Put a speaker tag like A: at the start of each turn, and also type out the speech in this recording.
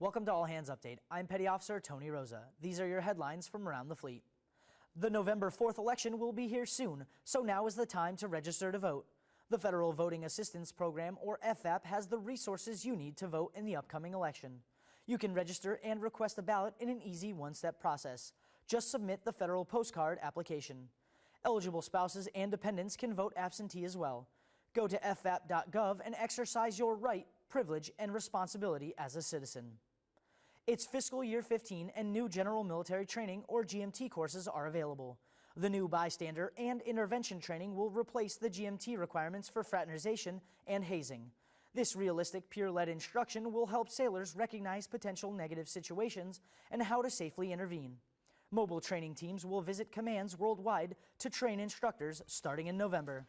A: Welcome to All Hands Update. I'm Petty Officer Tony Rosa. These are your headlines from around the fleet. The November 4th election will be here soon, so now is the time to register to vote. The Federal Voting Assistance Program, or FVAP, has the resources you need to vote in the upcoming election. You can register and request a ballot in an easy one-step process. Just submit the federal postcard application. Eligible spouses and dependents can vote absentee as well. Go to fvap.gov and exercise your right, privilege, and responsibility as a citizen. It's fiscal year 15 and new general military training or GMT courses are available. The new bystander and intervention training will replace the GMT requirements for fraternization and hazing. This realistic peer-led instruction will help sailors recognize potential negative situations and how to safely intervene. Mobile training teams will visit commands worldwide to train instructors starting in November.